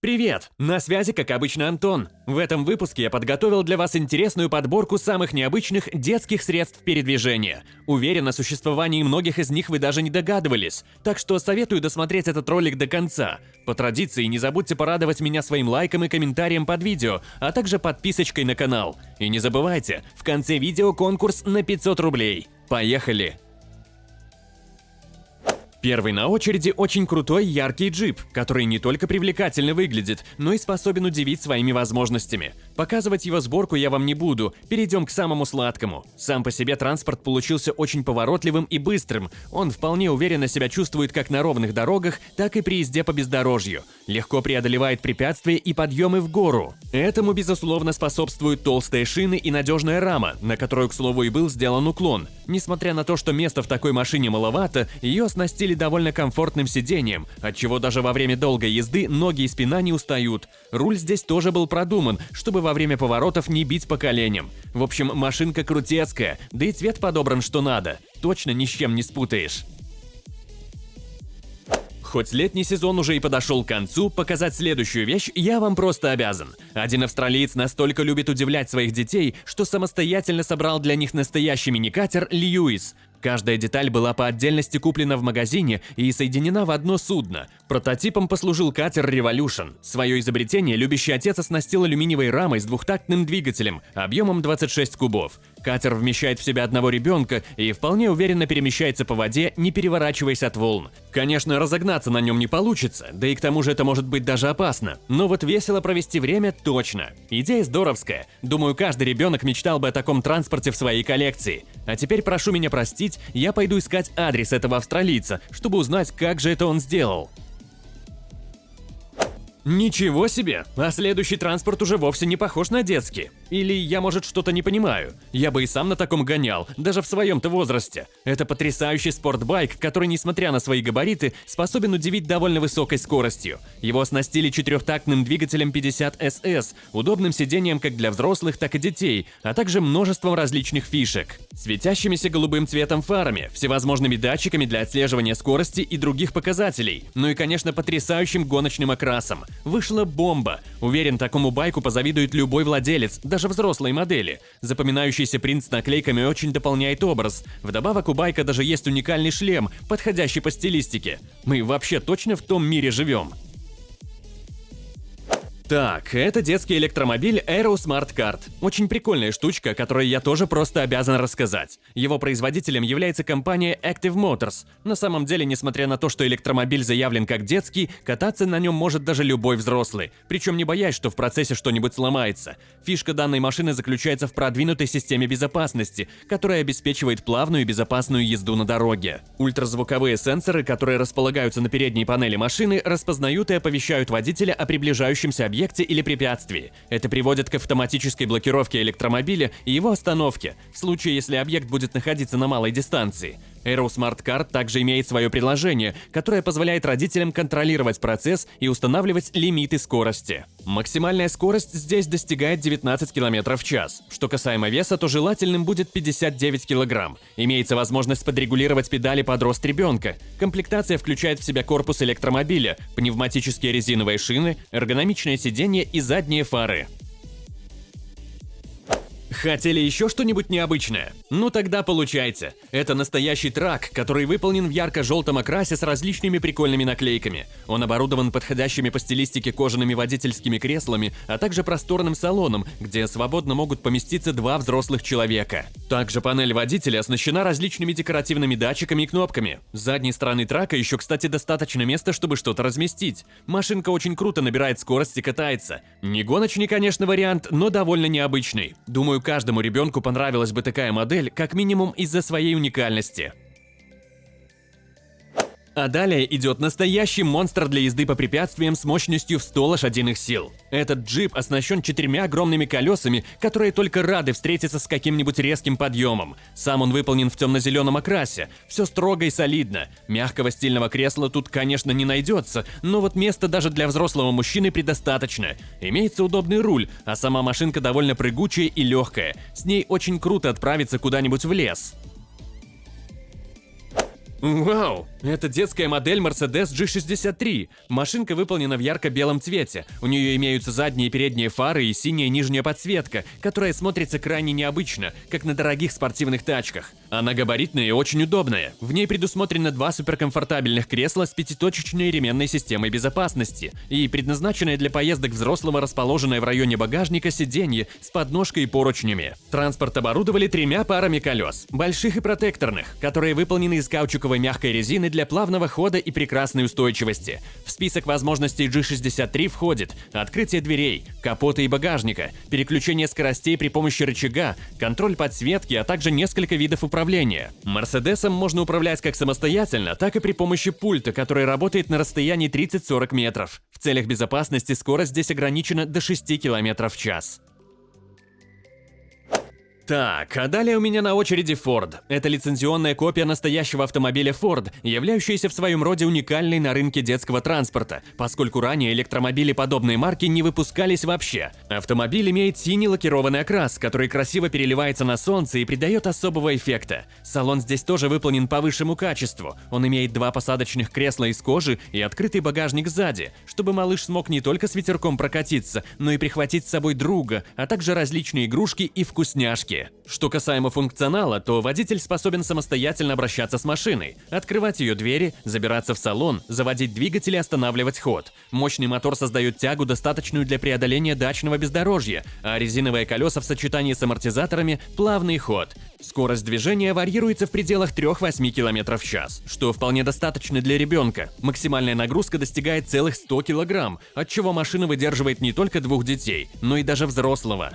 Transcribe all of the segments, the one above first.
Привет! На связи, как обычно, Антон. В этом выпуске я подготовил для вас интересную подборку самых необычных детских средств передвижения. Уверен, о существовании многих из них вы даже не догадывались, так что советую досмотреть этот ролик до конца. По традиции, не забудьте порадовать меня своим лайком и комментарием под видео, а также подписочкой на канал. И не забывайте, в конце видео конкурс на 500 рублей. Поехали! Первый на очереди очень крутой яркий джип, который не только привлекательно выглядит, но и способен удивить своими возможностями. Показывать его сборку я вам не буду, перейдем к самому сладкому. Сам по себе транспорт получился очень поворотливым и быстрым, он вполне уверенно себя чувствует как на ровных дорогах, так и при езде по бездорожью. Легко преодолевает препятствия и подъемы в гору. Этому, безусловно, способствуют толстые шины и надежная рама, на которую, к слову, и был сделан уклон. Несмотря на то, что места в такой машине маловато, ее оснастили довольно комфортным сиденьем, отчего даже во время долгой езды ноги и спина не устают. Руль здесь тоже был продуман, чтобы во время поворотов не бить по коленям. В общем, машинка крутецкая, да и цвет подобран что надо. Точно ни с чем не спутаешь. Хоть летний сезон уже и подошел к концу, показать следующую вещь я вам просто обязан. Один австралиец настолько любит удивлять своих детей, что самостоятельно собрал для них настоящий мини-катер «Льюис». Каждая деталь была по отдельности куплена в магазине и соединена в одно судно. Прототипом послужил катер Revolution. Свое изобретение любящий отец оснастил алюминиевой рамой с двухтактным двигателем объемом 26 кубов. Катер вмещает в себя одного ребенка и вполне уверенно перемещается по воде, не переворачиваясь от волн. Конечно, разогнаться на нем не получится, да и к тому же это может быть даже опасно. Но вот весело провести время точно. Идея здоровская. Думаю, каждый ребенок мечтал бы о таком транспорте в своей коллекции. А теперь прошу меня простить, я пойду искать адрес этого австралийца, чтобы узнать, как же это он сделал. Ничего себе! А следующий транспорт уже вовсе не похож на детский. Или я, может, что-то не понимаю. Я бы и сам на таком гонял, даже в своем-то возрасте. Это потрясающий спортбайк, который, несмотря на свои габариты, способен удивить довольно высокой скоростью. Его оснастили четырехтактным двигателем 50SS, удобным сиденьем как для взрослых, так и детей, а также множеством различных фишек. Светящимися голубым цветом фарами, всевозможными датчиками для отслеживания скорости и других показателей, ну и, конечно, потрясающим гоночным окрасом. Вышла бомба. Уверен, такому байку позавидует любой владелец, даже взрослой модели. Запоминающийся принт с наклейками очень дополняет образ. Вдобавок у байка даже есть уникальный шлем, подходящий по стилистике. Мы вообще точно в том мире живем. Так, это детский электромобиль Aero Smart Card. Очень прикольная штучка, которой я тоже просто обязан рассказать. Его производителем является компания Active Motors. На самом деле, несмотря на то, что электромобиль заявлен как детский, кататься на нем может даже любой взрослый, причем не боясь, что в процессе что-нибудь сломается. Фишка данной машины заключается в продвинутой системе безопасности, которая обеспечивает плавную и безопасную езду на дороге. Ультразвуковые сенсоры, которые располагаются на передней панели машины, распознают и оповещают водителя о приближающемся объекте объекте или препятствии. Это приводит к автоматической блокировке электромобиля и его остановке, в случае, если объект будет находиться на малой дистанции. Aero Smart Card также имеет свое приложение, которое позволяет родителям контролировать процесс и устанавливать лимиты скорости. Максимальная скорость здесь достигает 19 км в час. Что касаемо веса, то желательным будет 59 кг. Имеется возможность подрегулировать педали под рост ребенка. Комплектация включает в себя корпус электромобиля, пневматические резиновые шины, эргономичное сиденье и задние фары. Хотели еще что-нибудь необычное? Ну тогда получайте. Это настоящий трак, который выполнен в ярко-желтом окрасе с различными прикольными наклейками. Он оборудован подходящими по стилистике кожаными водительскими креслами, а также просторным салоном, где свободно могут поместиться два взрослых человека. Также панель водителя оснащена различными декоративными датчиками и кнопками. С задней стороны трака еще, кстати, достаточно места, чтобы что-то разместить. Машинка очень круто набирает скорость и катается. Не гоночный, конечно, вариант, но довольно необычный. Думаю, каждому ребенку понравилась бы такая модель, как минимум из-за своей уникальности. А далее идет настоящий монстр для езды по препятствиям с мощностью в 100 лошадиных сил. Этот джип оснащен четырьмя огромными колесами, которые только рады встретиться с каким-нибудь резким подъемом. Сам он выполнен в темно-зеленом окрасе. Все строго и солидно. Мягкого стильного кресла тут, конечно, не найдется, но вот места даже для взрослого мужчины предостаточно. Имеется удобный руль, а сама машинка довольно прыгучая и легкая. С ней очень круто отправиться куда-нибудь в лес. Вау! Это детская модель Mercedes G63. Машинка выполнена в ярко-белом цвете. У нее имеются задние и передние фары и синяя нижняя подсветка, которая смотрится крайне необычно, как на дорогих спортивных тачках. Она габаритная и очень удобная. В ней предусмотрено два суперкомфортабельных кресла с пятиточечной ременной системой безопасности и предназначенное для поездок взрослого расположенное в районе багажника сиденье с подножкой и поручнями. Транспорт оборудовали тремя парами колес, больших и протекторных, которые выполнены из каучуковой мягкой резины для плавного хода и прекрасной устойчивости. В список возможностей G63 входит открытие дверей, капота и багажника, переключение скоростей при помощи рычага, контроль подсветки, а также несколько видов управления. Мерседесом можно управлять как самостоятельно, так и при помощи пульта, который работает на расстоянии 30-40 метров. В целях безопасности скорость здесь ограничена до 6 км в час. Так, а далее у меня на очереди Ford. Это лицензионная копия настоящего автомобиля Ford, являющаяся в своем роде уникальной на рынке детского транспорта, поскольку ранее электромобили подобной марки не выпускались вообще. Автомобиль имеет синий лакированный окрас, который красиво переливается на солнце и придает особого эффекта. Салон здесь тоже выполнен по высшему качеству. Он имеет два посадочных кресла из кожи и открытый багажник сзади, чтобы малыш смог не только с ветерком прокатиться, но и прихватить с собой друга, а также различные игрушки и вкусняшки. Что касаемо функционала, то водитель способен самостоятельно обращаться с машиной, открывать ее двери, забираться в салон, заводить двигатель и останавливать ход. Мощный мотор создает тягу, достаточную для преодоления дачного бездорожья, а резиновые колеса в сочетании с амортизаторами – плавный ход. Скорость движения варьируется в пределах 3-8 км в час, что вполне достаточно для ребенка. Максимальная нагрузка достигает целых 100 кг, от чего машина выдерживает не только двух детей, но и даже взрослого.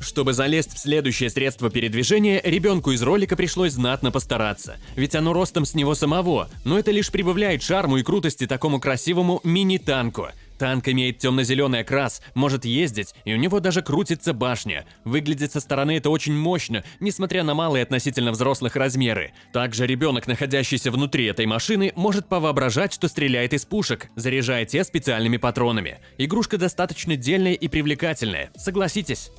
Чтобы залезть в следующее средство передвижения, ребенку из ролика пришлось знатно постараться, ведь оно ростом с него самого, но это лишь прибавляет шарму и крутости такому красивому мини-танку. Танк имеет темно-зеленый окрас, может ездить, и у него даже крутится башня. Выглядит со стороны это очень мощно, несмотря на малые относительно взрослых размеры. Также ребенок, находящийся внутри этой машины, может повоображать, что стреляет из пушек, заряжая те специальными патронами. Игрушка достаточно дельная и привлекательная, согласитесь.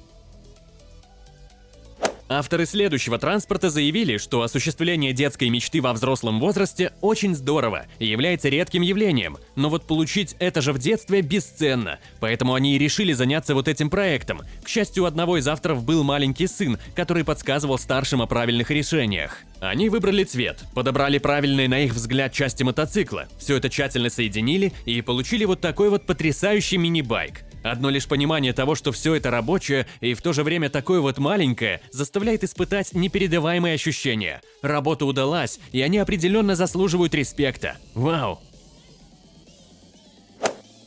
Авторы следующего транспорта заявили, что осуществление детской мечты во взрослом возрасте очень здорово и является редким явлением, но вот получить это же в детстве бесценно, поэтому они и решили заняться вот этим проектом. К счастью, у одного из авторов был маленький сын, который подсказывал старшим о правильных решениях. Они выбрали цвет, подобрали правильные на их взгляд части мотоцикла, все это тщательно соединили и получили вот такой вот потрясающий мини-байк. Одно лишь понимание того, что все это рабочее и в то же время такое вот маленькое, заставляет испытать непередаваемые ощущения. Работа удалась, и они определенно заслуживают респекта. Вау!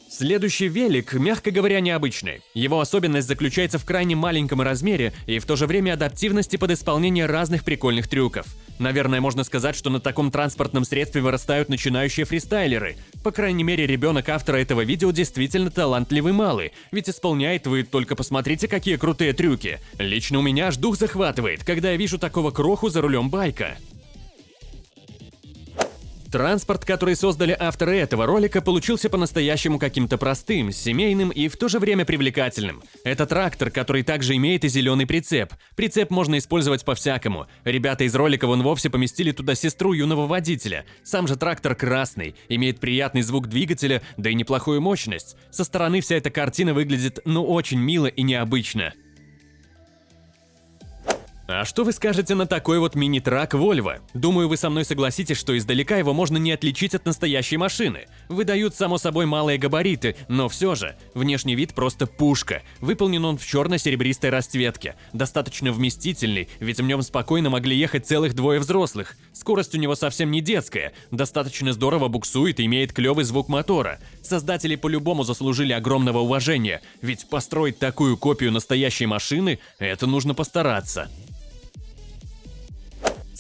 Следующий велик, мягко говоря, необычный. Его особенность заключается в крайне маленьком размере и в то же время адаптивности под исполнение разных прикольных трюков. Наверное, можно сказать, что на таком транспортном средстве вырастают начинающие фристайлеры. По крайней мере, ребенок автора этого видео действительно талантливый малый, ведь исполняет вы только посмотрите, какие крутые трюки. Лично у меня аж дух захватывает, когда я вижу такого кроху за рулем байка. Транспорт, который создали авторы этого ролика, получился по-настоящему каким-то простым, семейным и в то же время привлекательным. Это трактор, который также имеет и зеленый прицеп. Прицеп можно использовать по-всякому. Ребята из ролика вон вовсе поместили туда сестру юного водителя. Сам же трактор красный, имеет приятный звук двигателя, да и неплохую мощность. Со стороны вся эта картина выглядит ну очень мило и необычно. А что вы скажете на такой вот мини-трак Volvo? Думаю, вы со мной согласитесь, что издалека его можно не отличить от настоящей машины. Выдают, само собой, малые габариты, но все же, внешний вид просто пушка. Выполнен он в черно-серебристой расцветке. Достаточно вместительный, ведь в нем спокойно могли ехать целых двое взрослых. Скорость у него совсем не детская, достаточно здорово буксует и имеет клевый звук мотора. Создатели по-любому заслужили огромного уважения, ведь построить такую копию настоящей машины – это нужно постараться.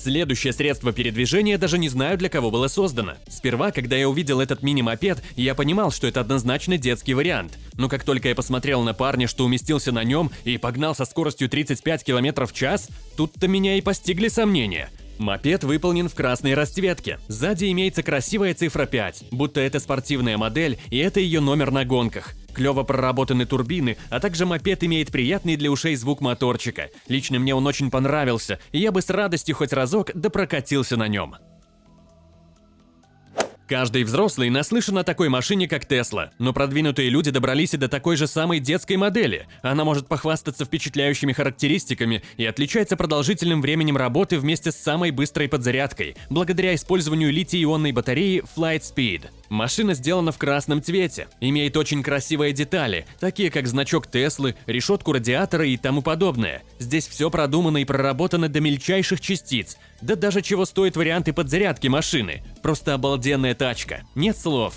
Следующее средство передвижения даже не знаю, для кого было создано. Сперва, когда я увидел этот мини-мопед, я понимал, что это однозначно детский вариант. Но как только я посмотрел на парня, что уместился на нем и погнал со скоростью 35 км в час, тут-то меня и постигли сомнения. Мопед выполнен в красной расцветке. Сзади имеется красивая цифра 5, будто это спортивная модель и это ее номер на гонках. Клево проработаны турбины, а также мопед имеет приятный для ушей звук моторчика. Лично мне он очень понравился, и я бы с радостью хоть разок допрокатился на нем. Каждый взрослый наслышан о такой машине, как Тесла, но продвинутые люди добрались и до такой же самой детской модели. Она может похвастаться впечатляющими характеристиками и отличается продолжительным временем работы вместе с самой быстрой подзарядкой, благодаря использованию литий-ионной батареи Flight Speed. Машина сделана в красном цвете, имеет очень красивые детали, такие как значок Теслы, решетку радиатора и тому подобное. Здесь все продумано и проработано до мельчайших частиц. Да даже чего стоят варианты подзарядки машины. Просто обалденная тачка. Нет слов.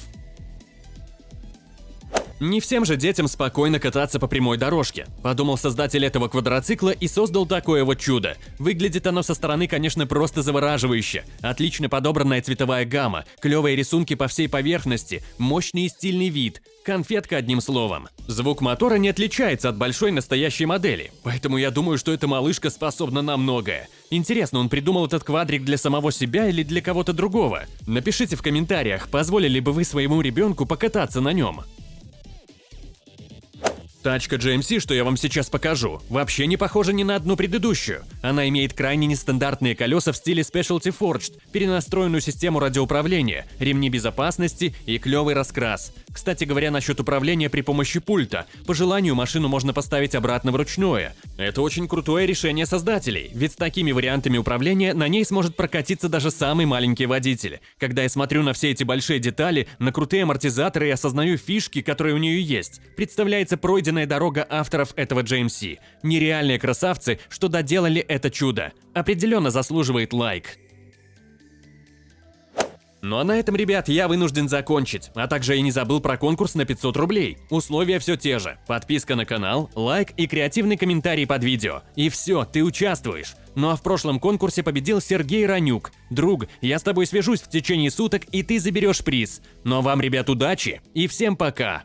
Не всем же детям спокойно кататься по прямой дорожке. Подумал создатель этого квадроцикла и создал такое вот чудо. Выглядит оно со стороны, конечно, просто завораживающе. Отлично подобранная цветовая гамма, клевые рисунки по всей поверхности, мощный и стильный вид. Конфетка одним словом. Звук мотора не отличается от большой настоящей модели, поэтому я думаю, что эта малышка способна на многое. Интересно, он придумал этот квадрик для самого себя или для кого-то другого? Напишите в комментариях, позволили бы вы своему ребенку покататься на нем. Тачка GMC, что я вам сейчас покажу, вообще не похожа ни на одну предыдущую. Она имеет крайне нестандартные колеса в стиле Specialty Forged, перенастроенную систему радиоуправления, ремни безопасности и клевый раскрас. Кстати говоря, насчет управления при помощи пульта. По желанию машину можно поставить обратно вручную. Это очень крутое решение создателей, ведь с такими вариантами управления на ней сможет прокатиться даже самый маленький водитель. Когда я смотрю на все эти большие детали, на крутые амортизаторы и осознаю фишки, которые у нее есть, представляется пройден пройденная дорога авторов этого JMC. Нереальные красавцы, что доделали это чудо. Определенно заслуживает лайк. Ну а на этом, ребят, я вынужден закончить. А также я не забыл про конкурс на 500 рублей. Условия все те же. Подписка на канал, лайк и креативный комментарий под видео. И все, ты участвуешь. Ну а в прошлом конкурсе победил Сергей Ранюк. Друг, я с тобой свяжусь в течение суток, и ты заберешь приз. Ну а вам, ребят, удачи и всем пока!